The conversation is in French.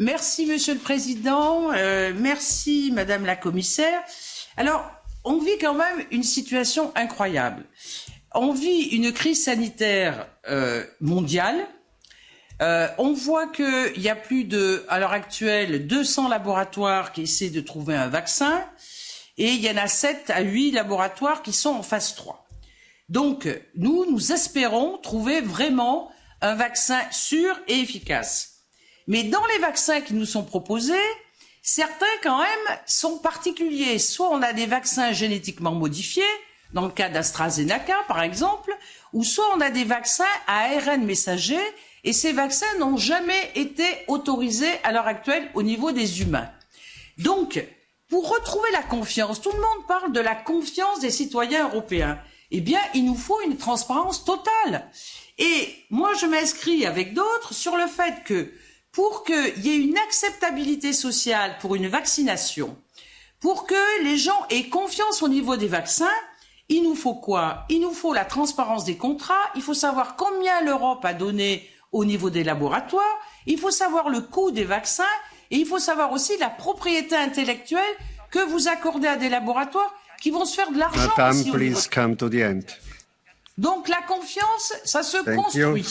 Merci, Monsieur le Président. Euh, merci, Madame la Commissaire. Alors, on vit quand même une situation incroyable. On vit une crise sanitaire euh, mondiale. Euh, on voit qu'il y a plus de, à l'heure actuelle, 200 laboratoires qui essaient de trouver un vaccin et il y en a 7 à 8 laboratoires qui sont en phase 3. Donc, nous, nous espérons trouver vraiment un vaccin sûr et efficace. Mais dans les vaccins qui nous sont proposés, certains quand même sont particuliers. Soit on a des vaccins génétiquement modifiés, dans le cas d'AstraZeneca par exemple, ou soit on a des vaccins à ARN messager, et ces vaccins n'ont jamais été autorisés à l'heure actuelle au niveau des humains. Donc, pour retrouver la confiance, tout le monde parle de la confiance des citoyens européens. Eh bien, il nous faut une transparence totale. Et moi, je m'inscris avec d'autres sur le fait que pour qu'il y ait une acceptabilité sociale pour une vaccination, pour que les gens aient confiance au niveau des vaccins, il nous faut quoi? Il nous faut la transparence des contrats, il faut savoir combien l'Europe a donné au niveau des laboratoires, il faut savoir le coût des vaccins et il faut savoir aussi la propriété intellectuelle que vous accordez à des laboratoires qui vont se faire de l'argent. Madame, please come to the end. Donc la confiance, ça se construit.